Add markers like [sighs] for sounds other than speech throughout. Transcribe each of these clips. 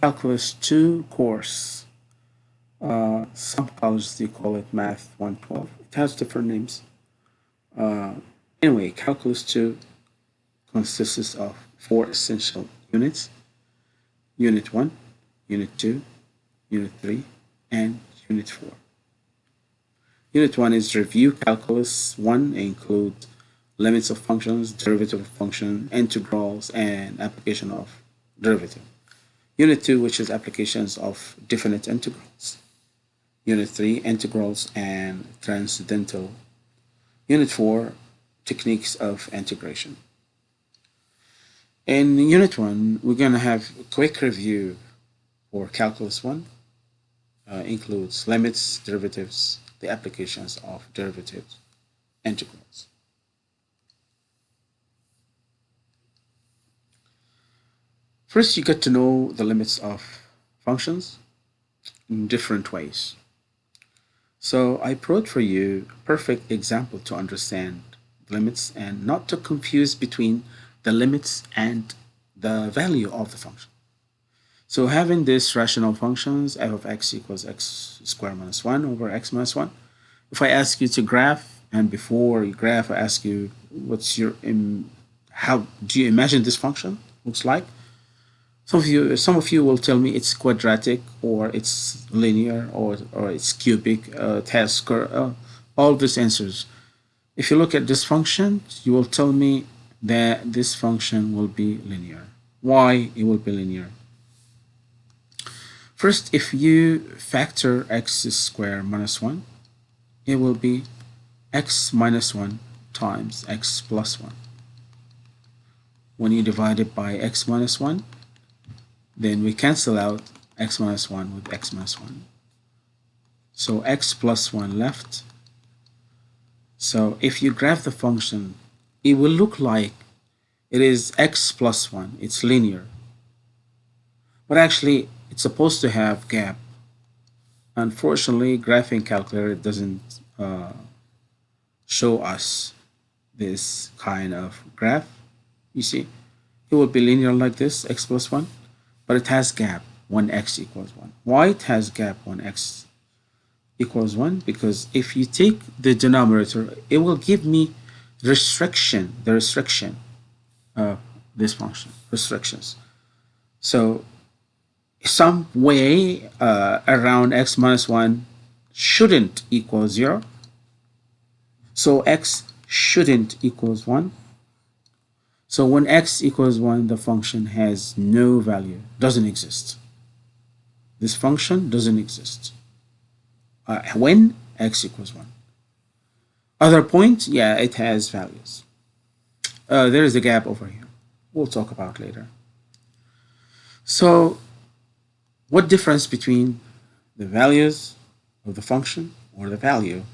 Calculus 2 course. Uh, some colleges they call it Math 112. It has different names. Uh, anyway, Calculus 2 consists of four essential units. Unit 1, Unit 2, Unit 3, and Unit 4. Unit 1 is Review Calculus 1 includes limits of functions, derivative of function, integrals, and application of derivative. Unit 2, which is applications of definite integrals. Unit 3, integrals and transcendental. Unit 4, techniques of integration. In Unit 1, we're going to have a quick review for Calculus 1. Uh, includes limits, derivatives, the applications of derivatives, integrals. First, you get to know the limits of functions in different ways. So I brought for you a perfect example to understand limits and not to confuse between the limits and the value of the function. So having this rational functions, f of x equals x squared minus 1 over x minus 1. If I ask you to graph, and before you graph, I ask you, what's your, how do you imagine this function looks like? Some of you, some of you will tell me it's quadratic or it's linear or, or it's cubic, uh, has uh, all these answers. If you look at this function, you will tell me that this function will be linear. Why it will be linear? First, if you factor x squared minus 1, it will be x minus 1 times x plus 1. When you divide it by x minus 1, then we cancel out x minus 1 with x minus 1. So x plus 1 left. So if you graph the function, it will look like it is x plus 1. It's linear. But actually, it's supposed to have gap. Unfortunately, graphing calculator doesn't uh, show us this kind of graph. You see, it will be linear like this, x plus 1 but it has gap 1x equals 1. Why it has gap 1x equals 1? Because if you take the denominator, it will give me restriction, the restriction of this function, restrictions. So some way uh, around x minus 1 shouldn't equal 0. So x shouldn't equals 1. So when x equals 1, the function has no value, doesn't exist. This function doesn't exist. Uh, when x equals 1. Other point, yeah, it has values. Uh, there is a gap over here. We'll talk about later. So what difference between the values of the function or the value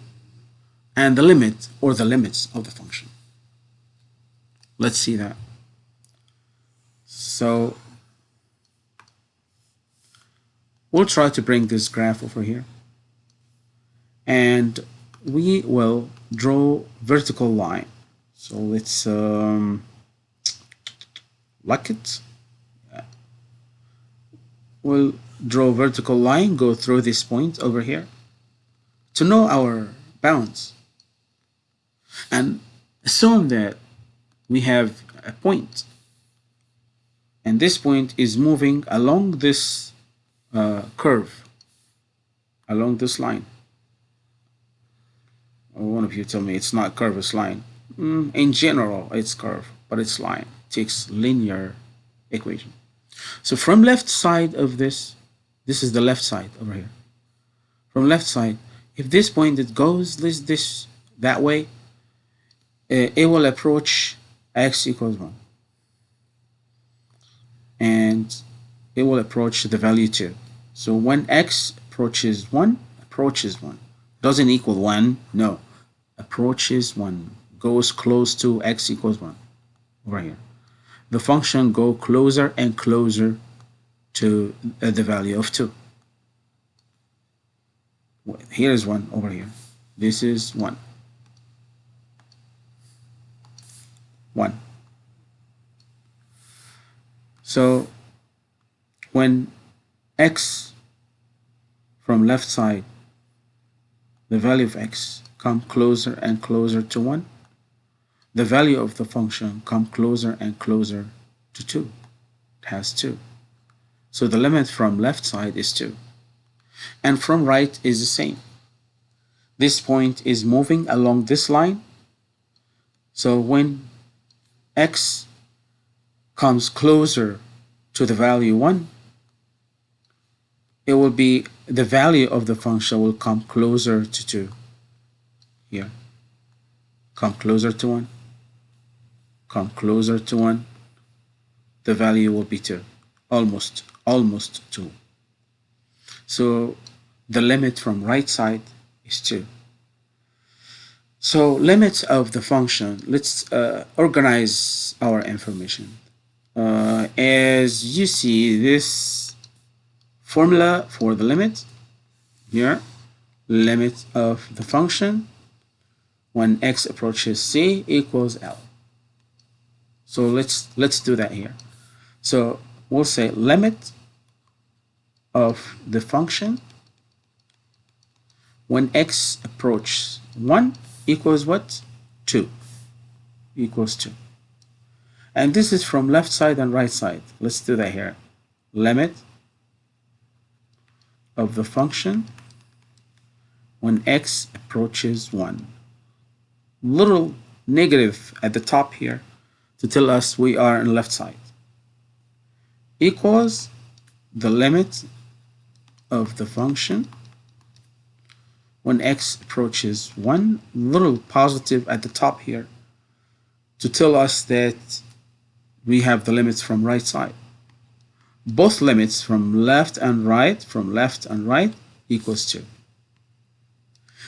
and the limit or the limits of the function? Let's see that. So we'll try to bring this graph over here. And we will draw vertical line. So let's um, lock it. We'll draw vertical line, go through this point over here to know our bounds. And assume that we have a point. And this point is moving along this uh, curve along this line. One of you tell me it's not curve it's line. Mm, in general it's curve but it's line. It takes linear equation. So from left side of this this is the left side over here. From left side if this point it goes this this that way uh, it will approach x equals 1 and it will approach the value 2 so when x approaches 1 approaches 1 doesn't equal 1 no. Approaches 1 goes close to x equals 1 over here. The function go closer and closer to uh, the value of 2 here is 1 over here. This is 1 1. So when x from left side, the value of x come closer and closer to 1, the value of the function come closer and closer to 2. It has 2. So the limit from left side is 2. And from right is the same. This point is moving along this line. So when x comes closer to the value 1, it will be the value of the function will come closer to 2 here come closer to 1 come closer to 1 the value will be 2 almost almost 2 so the limit from right side is 2 so limits of the function let's uh, organize our information uh, as you see this formula for the limit here limit of the function when x approaches c equals L. So let's let's do that here. So we'll say limit of the function when x approaches 1 equals what? 2 equals 2. And this is from left side and right side. Let's do that here. Limit of the function when x approaches 1. Little negative at the top here to tell us we are on left side equals the limit of the function when x approaches 1 little positive at the top here to tell us that we have the limits from right side. Both limits from left and right from left and right equals 2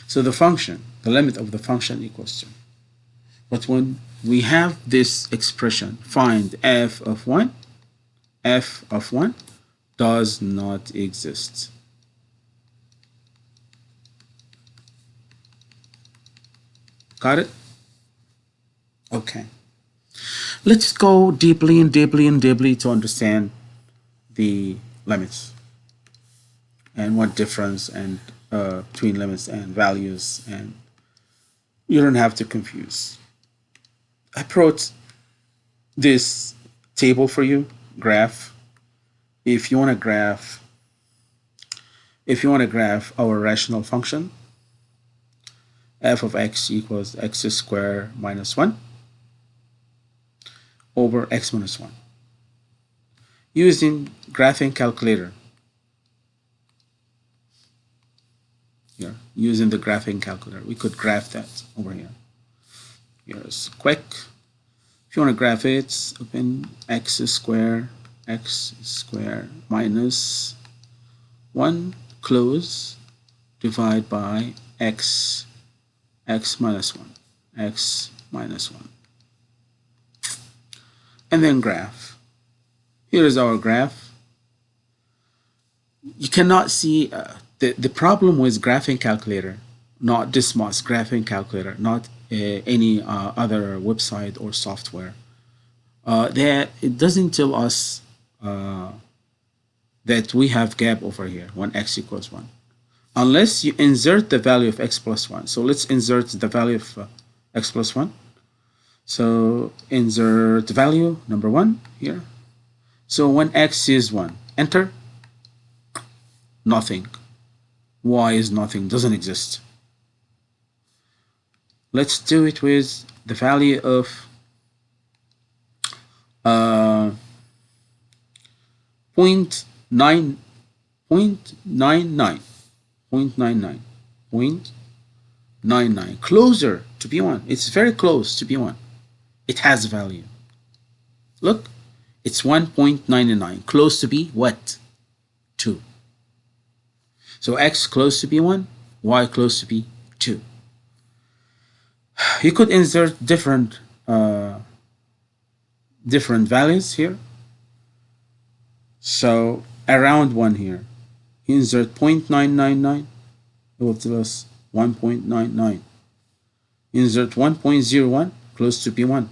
so the function the limit of the function equals 2 but when we have this expression find f of 1 f of 1 does not exist got it okay let's go deeply and deeply and deeply to understand the limits and what difference and uh, between limits and values and you don't have to confuse. I brought this table for you, graph. If you want to graph, if you want to graph our rational function, f of x equals x squared minus 1 over x minus 1 using graphing calculator. Here, using the graphing calculator, we could graph that over here. Here's quick. If you want to graph it, open x squared, x squared minus 1, close, divide by x, x minus 1, x minus 1. And then graph. Here is our graph. You cannot see uh, the, the problem with graphing calculator, not Desmos graphing calculator, not uh, any uh, other website or software. Uh, that it doesn't tell us uh, that we have gap over here when x equals 1 unless you insert the value of x plus 1 so let's insert the value of uh, x plus 1 so insert value number 1 here. So when x is 1, enter, nothing. y is nothing, doesn't exist. Let's do it with the value of uh, 0.9, 0.99, 0.99, 0.99, closer to B1. It's very close to B1. It has value. Look, it's 1.99, close to be what? 2. So x close to be 1, y close to be 2. [sighs] You could insert different uh, different values here. So around 1 here, insert 0.999, it will tell us 1.99. Insert 1.01, close to P1,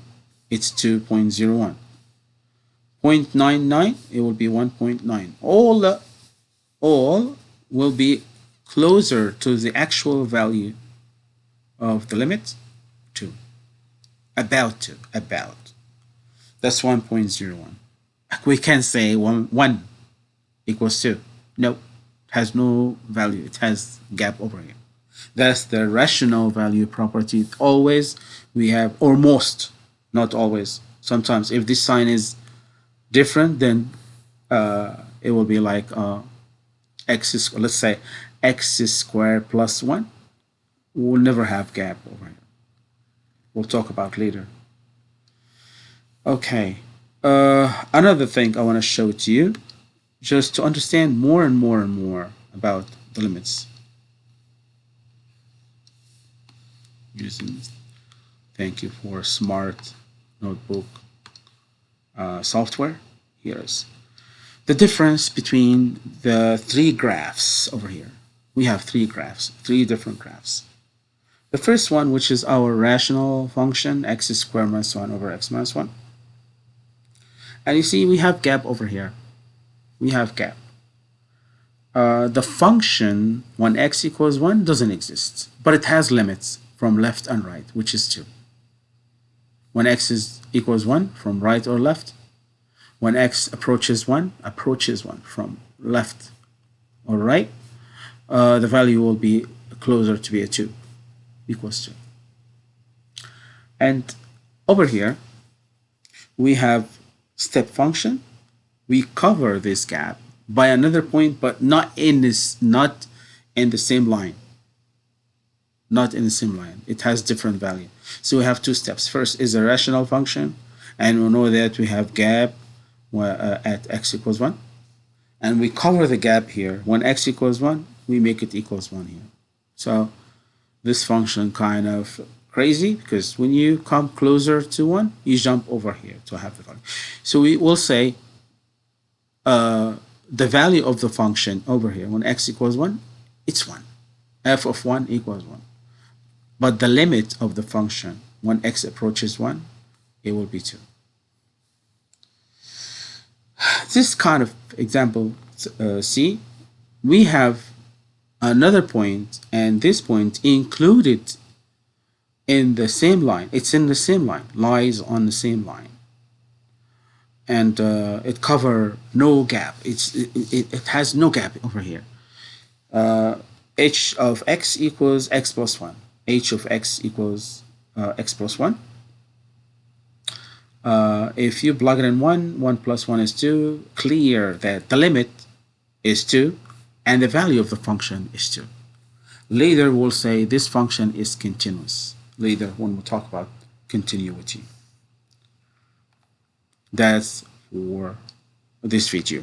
it's 2.01. 0.99 it will be 1.9 all all will be closer to the actual value of the limit 2 about 2 about. That's 1.01 we can say 1, 1 equals 2 no has no value. It has gap over here. That's the rational value property. Always we have or most not always. Sometimes if this sign is different then uh, it will be like uh, x is let's say x is squared plus 1 we'll never have gap over here. We'll talk about later. Okay. Uh, another thing I want to show to you just to understand more and more and more about the limits. Using thank you for smart notebook uh, software. Here's the difference between the three graphs over here. We have three graphs three different graphs. The first one which is our rational function x squared minus 1 over x minus 1 and you see we have gap over here we have gap uh, the function when x equals 1 doesn't exist but it has limits from left and right, which is 2. When x is equals 1 from right or left, when x approaches 1, approaches 1 from left or right, uh, the value will be closer to be a 2, equals 2. And over here, we have step function. We cover this gap by another point, but not in this, not in the same line not in the same line. It has different value. So we have two steps. First is a rational function, and we know that we have gap uh, at x equals 1. And we cover the gap here. When x equals 1, we make it equals 1 here. So this function kind of crazy because when you come closer to 1, you jump over here to have the value. So we will say uh, the value of the function over here, when x equals 1, it's 1. f of 1 equals 1. But the limit of the function, when x approaches 1, it will be 2. [sighs] This kind of example uh, C, we have another point and this point included in the same line. It's in the same line, lies on the same line. And uh, it cover no gap. It's, it, it, has no gap over here. Uh, h of x equals x plus 1 h of x equals uh, x plus 1. Uh, if you plug it in 1, 1 plus 1 is 2, clear that the limit is 2 and the value of the function is 2. Later we'll say this function is continuous. Later when we talk about continuity. That's for this video.